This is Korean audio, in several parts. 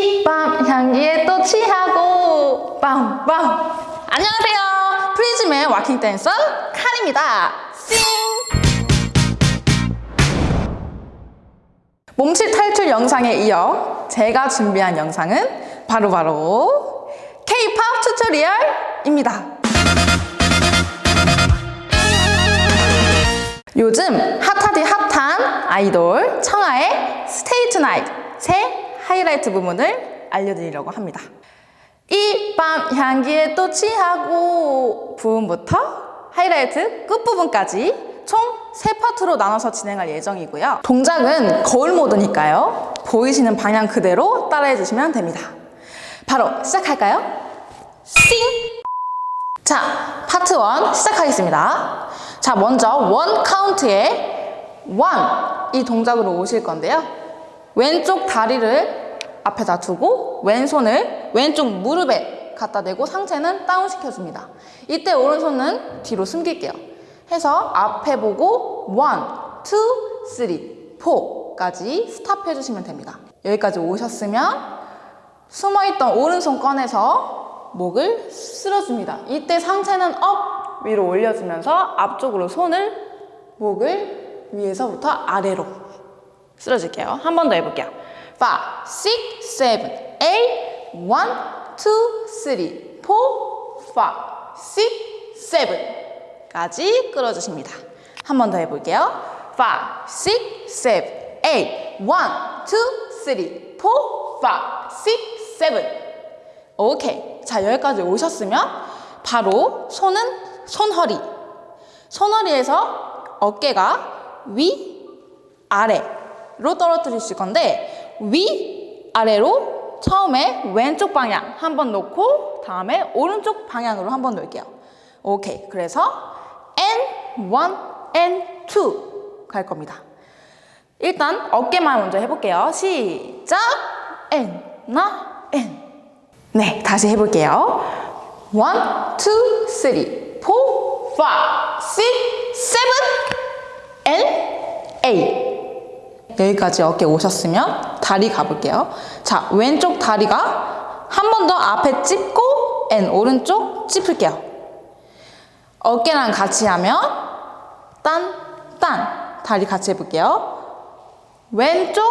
이밤 향기에 또 취하고. 빰빰 안녕하세요. 프리즘의 waacking 댄서 칸입니다. 싱. 몸치 탈출 영상에 이어 제가 준비한 영상은 바로바로 K-POP tutorial입니다. 요즘 핫하디 핫한 아이돌 청하의 Stay Tonight의 하이라이트 부분을 알려드리려고 합니다. 이 밤 향기에 또 취하고 부분부터 하이라이트 끝부분까지 총 세 파트로 나눠서 진행할 예정이고요. 동작은 거울 모드니까요. 보이시는 방향 그대로 따라해 주시면 됩니다. 바로 시작할까요? 싱! 자, 파트 1 시작하겠습니다. 자, 먼저 one 카운트에 one 이 동작으로 오실 건데요. 왼쪽 다리를 앞에다 두고 왼손을 왼쪽 무릎에 갖다 대고 상체는 다운 시켜줍니다. 이때 오른손은 뒤로 숨길게요. 해서 앞에 보고 one, two, three, four까지 stop 해주시면 됩니다. 여기까지 오셨으면 숨어있던 오른손 꺼내서 목을 쓸어줍니다. 이때 상체는 up 위로 올려주면서 앞쪽으로 손을 목을 위에서부터 아래로 쓸어줄게요. 한 번 더 해볼게요. 5, 6, 7, 8, 1, 2, 3, 4, 5, 6, 7 까지 끌어주십니다. 한 번 더 해볼게요. 5, 6, 7, 8, 1, 2, 3, 4, 5, 6, 7 오케이. 자, 여기까지 오셨으면 바로 손은 손허리. 손허리에서 어깨가 위, 아래 로 떨어뜨리실 건데 위, 아래로 처음에 왼쪽 방향 한 번 놓고 다음에 오른쪽 방향으로 한 번 놓을게요. 오케이. 그래서 N1, N2 갈 겁니다. 일단 어깨만 먼저 해볼게요. 시작! N, 나, N. 네, 다시 해볼게요. 1, 2, 3, 4, 5, 6, 7, N, A. 여기까지 어깨 오셨으면 다리 가볼게요. 자, 왼쪽 다리가 한 번 더 앞에 찝고 N, 오른쪽 찝을게요. 어깨랑 같이 하면 딴, 딴. 다리 같이 해볼게요. 왼쪽,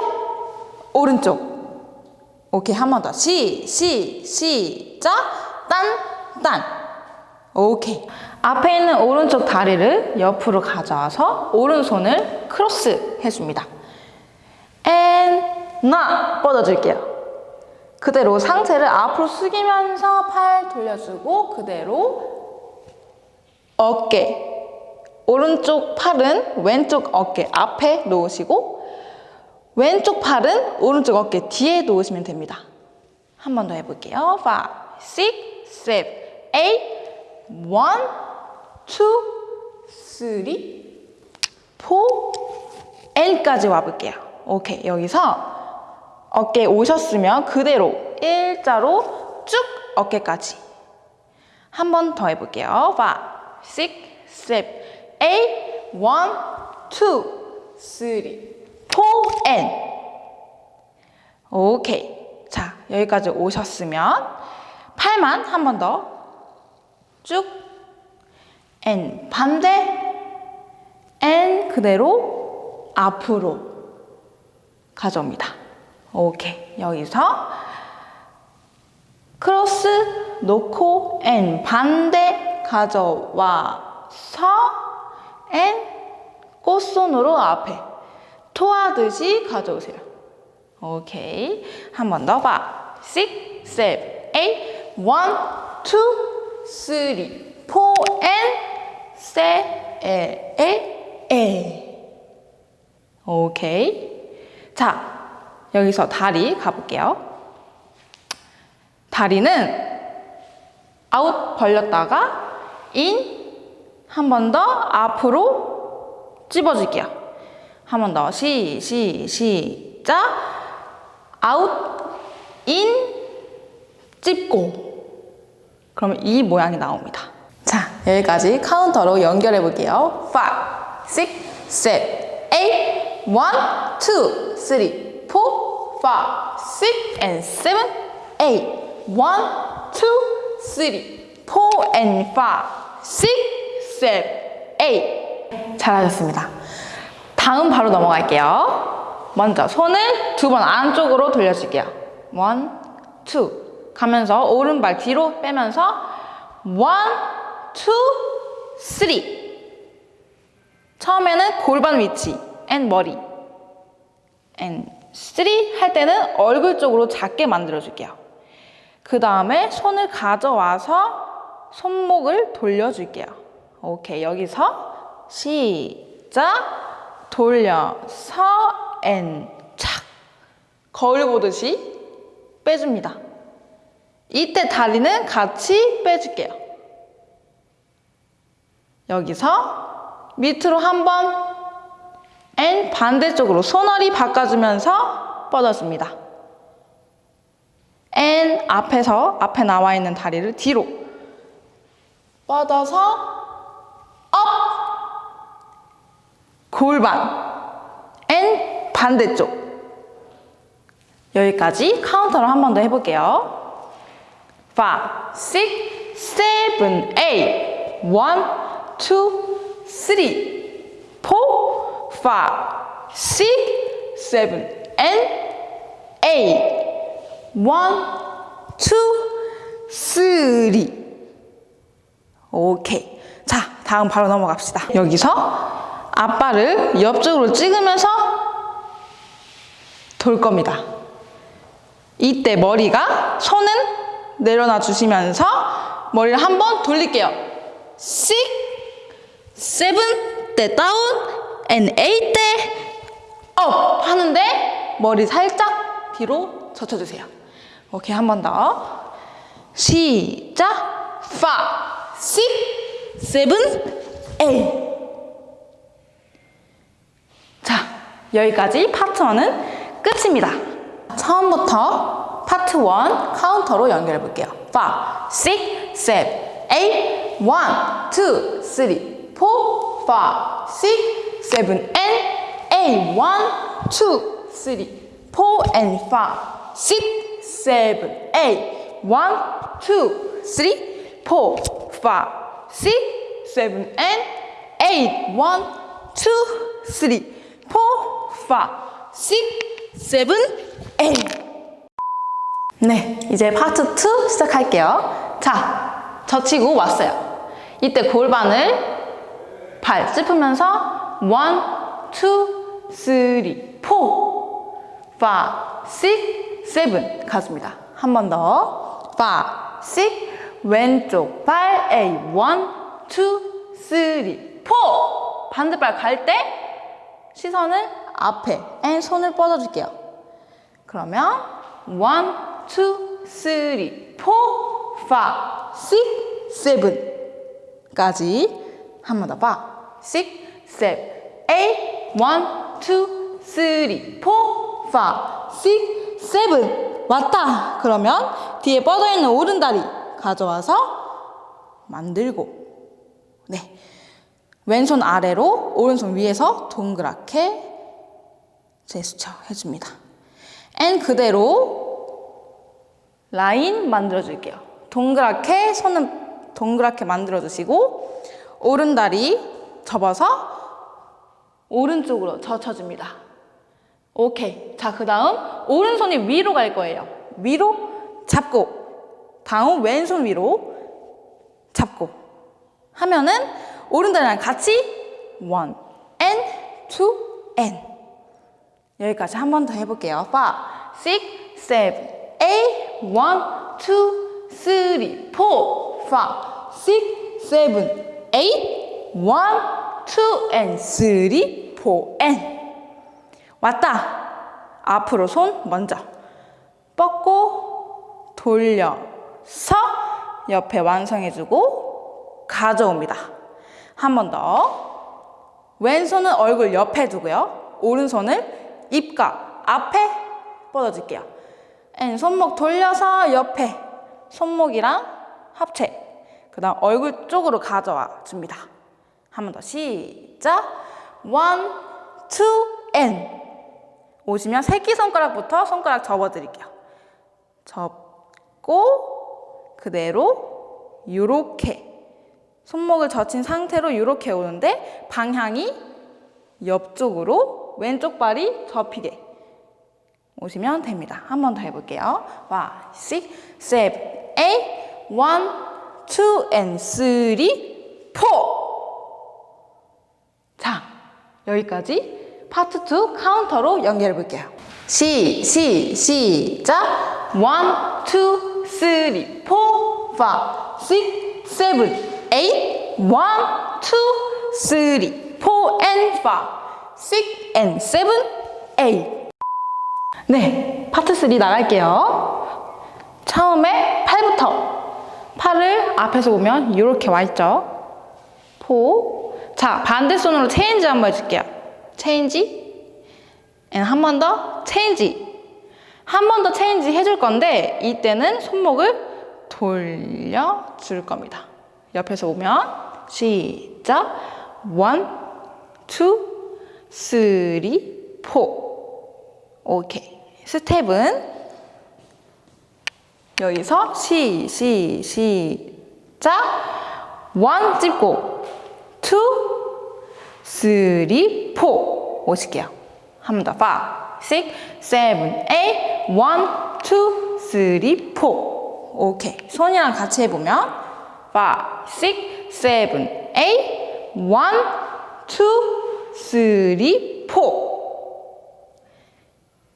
오른쪽. 오케이, 한 번 더. 시, 시, 시작. 딴, 딴. 오케이. 앞에 있는 오른쪽 다리를 옆으로 가져와서 오른손을 크로스 해줍니다. and, 나. 뻗어줄게요. 그대로 상체를 앞으로 숙이면서 팔 돌려주고 그대로 어깨. 오른쪽 팔은 왼쪽 어깨 앞에 놓으시고 왼쪽 팔은 오른쪽 어깨 뒤에 놓으시면 됩니다. 한 번 더 해볼게요. 5, 6, 7, 8, 1, 2, 3, 4, N까지 와볼게요. 오케이, 여기서 어깨 오셨으면 그대로 일자로 쭉 어깨까지. 한 번 더 해볼게요. 5, 6, 7, 8, 1, 2, 3, 4N 오케이 자 여기까지 오셨으면 팔만 한 번 더. 쭉. N 반대. N 그대로 앞으로 가져옵니다 오케이 여기서 크로스 놓고 N 반대 가져와서 N 꽃손으로 앞에 토하듯이 가져오세요. 오케이. 한 번 더 봐. 6, 7, 8, 1, 2, 3, 4, and 세, 에, 에, 에. 오케이. 자, 여기서 다리 가볼게요. 다리는 아웃 벌렸다가 in, 한 번 더 앞으로 찝어줄게요. 한 번 더. 시, 시, 시작. out, in, 찝고. 그러면 이 모양이 나옵니다. 자, 여기까지 카운트로 연결해 볼게요. 5, 6, 7, 8, 1, 2, 3, 4, 5, six and seven, eight. One, two, three, four and five, six, seven, eight. 잘하셨습니다. 다음 바로 넘어갈게요. 먼저 손을 두 번 안쪽으로 돌려줄게요. one, two. 가면서 오른발 뒤로 빼면서 one, two, three. 처음에는 골반 위치 and 머리 and three 할 때는 얼굴 쪽으로 작게 만들어 줄게요. 그 다음에 손을 가져와서 손목을 돌려줄게요. 오케이 여기서 시작 돌려서 and 착 거울 보듯이 빼줍니다. 이때 다리는 같이 빼줄게요. 여기서 밑으로 한 번, and 반대쪽으로 손허리 바꿔주면서 뻗어줍니다. and 앞에서 앞에 나와 있는 다리를 뒤로 뻗어서 up 골반 and 반대쪽 여기까지 카운터로 한번 더 해볼게요. 5, 6, 7, 8 1, 2, 3 4, 5, 6, 7 and 8 1, 2, 3 오케이 자 다음 바로 넘어갑시다. 여기서 앞발을 옆쪽으로 찍으면서 돌 겁니다. 이때 머리가 손은 내려놔 주시면서 머리를 한번 돌릴게요. 6, 7, 때 다운, 8, 때업 하는데 머리 살짝 뒤로 젖혀주세요. 오케이, 한 번 더. 시작! 5, 6, 7, 8. 자, 여기까지 파트 1은 끝입니다. 처음부터 파트 1 카운터로 연결해 볼게요. 5, 6, 7, 8, 1, 2, 3, 4, 5, 6, 7, and 8, 1, 2, 3, 4, and 5, 6, 7, 8, 1, 2, 3, 4, 5, 6, 7, and 8, 1, 2, 3, 4, 5, 6, 7, 8. 네, 이제 파트 2 시작할게요. 자, 젖히고 왔어요. 이때 골반을 발 짚으면서 1, 2, 3, 4, 5, 6, 7 가줍니다. 한 번 더. 5, 6, 왼쪽 발 A 1, 2, 3, 4 반대발 갈 때 시선을 앞에 and 손을 뻗어줄게요. 그러면 1, 2, 3, 4, 5, 6, 7까지 한 번 더 봐. 6, 7, 8, 1, 2, 3, 4, 5, 6, 7 왔다. 그러면 뒤에 뻗어 있는 오른다리 가져와서 만들고 네 왼손 아래로 오른손 위에서 동그랗게 제스처 해줍니다. and 그대로 라인 만들어 줄게요. 동그랗게 손은 동그랗게 만들어 주시고 오른 다리 접어서 오른쪽으로 젖혀줍니다. 오케이. 자, 그 다음 오른손이 위로 갈 거예요. 위로 잡고 다음 왼손 위로 잡고 하면은 오른다리랑 같이 one and two and 여기까지 한 번 더 해볼게요. 5, 6, 7, 8, 1, 2, 3, 4, 5, 6, 7, 8, 1, 2, and 3, 4, and 왔다. 앞으로 손 먼저 뻗고 돌려서 옆에 완성해주고 가져옵니다. 한 번 더. 왼손은 얼굴 옆에 두고요. 오른손을 입가 앞에 뻗어줄게요. and 손목 돌려서 옆에 손목이랑 합체. 그 다음 얼굴 쪽으로 가져와 줍니다. 한 번 더 시작. one, two, and. 오시면 새끼손가락부터 손가락 접어드릴게요. 접고 그대로 요렇게 손목을 젖힌 상태로 요렇게 오는데 방향이 옆쪽으로 왼쪽 발이 접히게 오시면 됩니다. 한 번 더 해볼게요. 5, 6, 7, 8, 1, 2, and 3, 4. 자, 여기까지 파트 2 카운터로 연결해 볼게요. 시, 시, 시작. 1, 2, 3, 4, 5, 6, 7, 8. 1, 2, 3, 4 and 5, 6 and 7, 8. 네, 파트 3 나갈게요. 처음에 팔부터. 팔을 앞에서 보면 이렇게 와 있죠. four. 자, 반대 손으로 change 한번 해줄게요. change. 한 번 더 change. 한 번 더 change 해줄 건데 이때는 손목을 돌려줄 겁니다. 옆에서 보면 시작. one, two, three, four. 오케이. 스텝은 여기서 시, 시, 시작. one 찍고 two, three, four 오실게요. 한 번 더. five, six, seven, eight, one, two, three, four. 오케이. 손이랑 같이 해보면 five, six, seven, eight, one, two, three, four.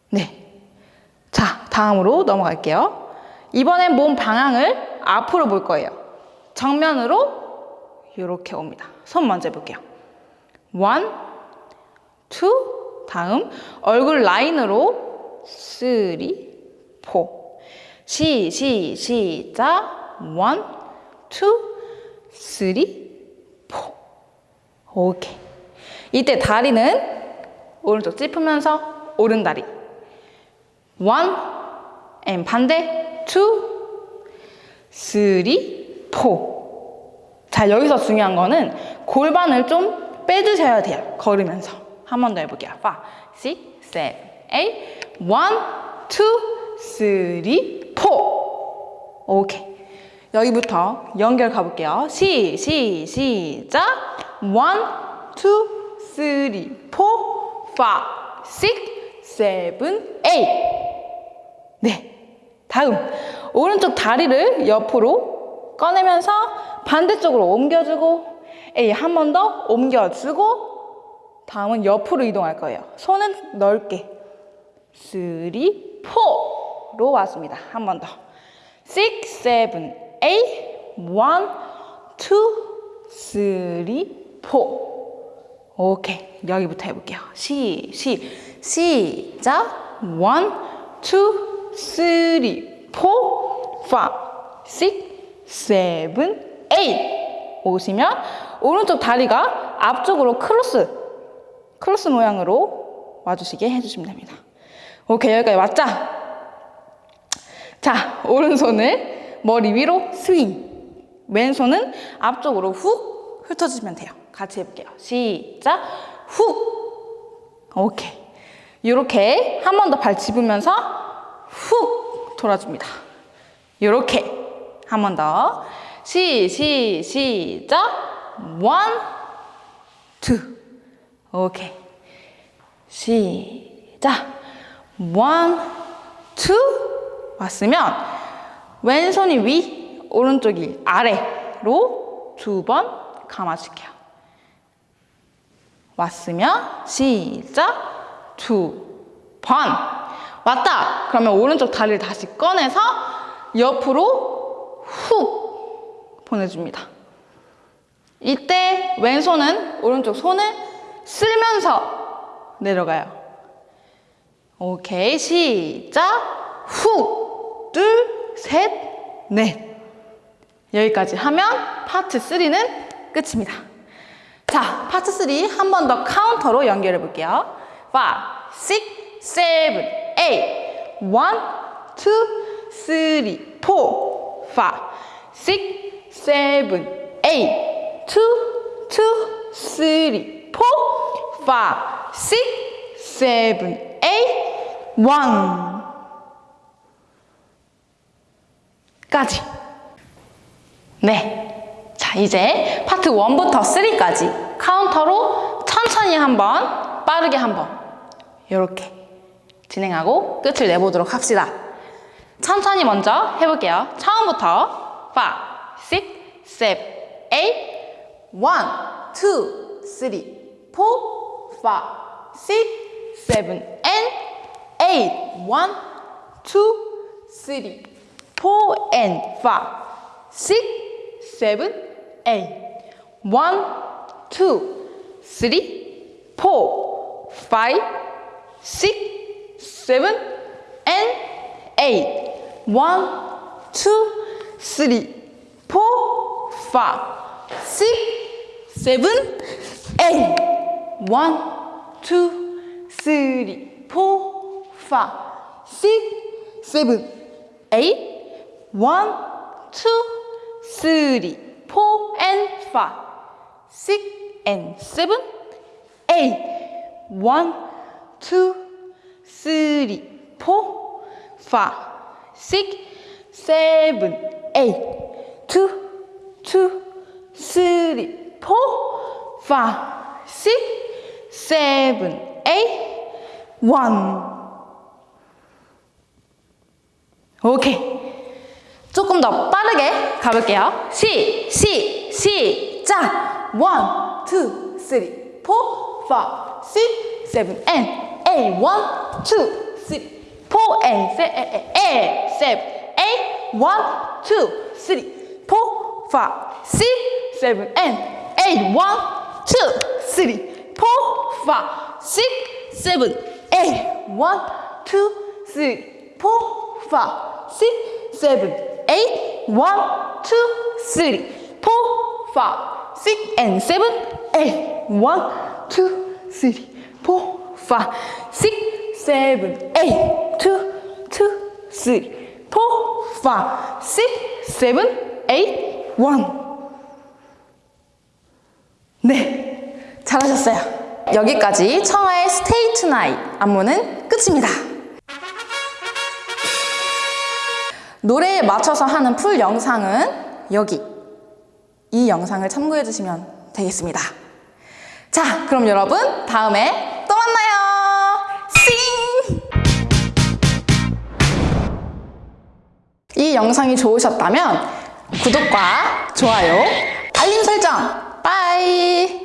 네. 자, 다음으로 넘어갈게요. 이번엔 몸 방향을 앞으로 볼 거예요. 정면으로 이렇게 옵니다. 손 먼저 해볼게요. one, two, 다음 얼굴 라인으로 three, four. 시, 시, 시작. one, two, three, four. 오케이. 이때 다리는 오른쪽 짚으면서 오른 다리. one, and 반대, two, three, four. 자, 여기서 중요한 거는 골반을 좀 빼주셔야 돼요. 걸으면서. 한 번 더 해볼게요. 5, 6, 7, 8, 1, 2, 3, 4. 오케이. 여기부터 연결 가볼게요. 시, 시, 시작. 1, 2, 3, 4, 5, 6, 7, 8. 네. 다음. 오른쪽 다리를 옆으로 꺼내면서 반대쪽으로 옮겨주고 A 한 번 더 옮겨주고 다음은 옆으로 이동할 거예요. 손은 넓게 3, 4로 왔습니다. 한 번 더 6, 7, 8 1, 2, 3, 4 오케이. 여기부터 해볼게요. 시, 시, 시작 1, 2, three, four, five, six, seven, eight. 오시면 오른쪽 다리가 앞쪽으로 크로스, 크로스 모양으로 와주시게 해주시면 됩니다. 오케이, 여기까지 왔죠? 자, 오른손을 머리 위로 스윙. 왼손은 앞쪽으로 훅 훑어주시면 돼요. 같이 해볼게요. 시작. 훅. 오케이. 이렇게 한 번 더 발 짚으면서 훅 돌아줍니다. 이렇게 한 번 더. 시, 시, 시작. one, two. 오케이. 시작. one, two. 왔으면 왼손이 위, 오른쪽이 아래로 두 번 감아줄게요. 왔으면 시작. 두 번. 왔다! 그러면 오른쪽 다리를 다시 꺼내서 옆으로 훅 보내줍니다. 이때 왼손은 오른쪽 손을 쓸면서 내려가요. 오케이, 시작! 훅! 둘, 셋, 넷. 여기까지 하면 파트 3는 끝입니다. 자, 파트 3 한 번 더 카운터로 연결해 볼게요. 5, 6, 7, eight. One, two, three, four, five, six, seven, eight. Two, two, three, four, five, six, seven, eight. one 까지. 네. 자, 이제 파트 1부터 3까지 카운터로 천천히 한번, 빠르게 한번, 이렇게 진행하고 끝을 내보도록 합시다. 천천히 먼저 해볼게요. 처음부터 5, 6, 7, 8, 1, 2, 3, 4, 5, 6, 7, and 8. 1, 2, 3, 4, and 5, 6, 7, 8. 1, 2, 3, 4, 5, 6, 7, and 8. 1, 2, 3, 4, 5, 6, 7, 8. 1, 2, 3, 4, 5, 6, 7, 8. 1, 2, 3, 4, and 5, 6, and 7, 8. 1, 2, 3, 4, 5, 6, 7, 8. 2, 2, 3, 4, 5, 6, 7, 8. 1. 오케이. 조금 더 빠르게 가볼게요. 시, 시, 시작! 1, 2, 3, 4, 5, 6, 7, and 8. 1, 2, 3, 4, and 7, 8. 1, 2, 3, 4, 5, 6, 7, and 8. 1, 2, 3, 4, 5, 6, 7, 8. 1, 2, 3, 4, 5, 6, 7, 8. 1, 2, 3, 4, 5, 6, and 7, 8. 1, 2, 3, 4, 5, 6, 7, 8. 2, 2, 3, 4, 5, 6, 7, 8. 1. 네, 잘하셨어요. 여기까지 청하의 Stay Tonight 안무는 끝입니다. 노래에 맞춰서 하는 풀 영상은 여기 이 영상을 참고해 주시면 되겠습니다. 자, 그럼 여러분 다음에 또 만나요. 싱! 이 영상이 좋으셨다면 구독과 좋아요, 알림 설정, 빠이!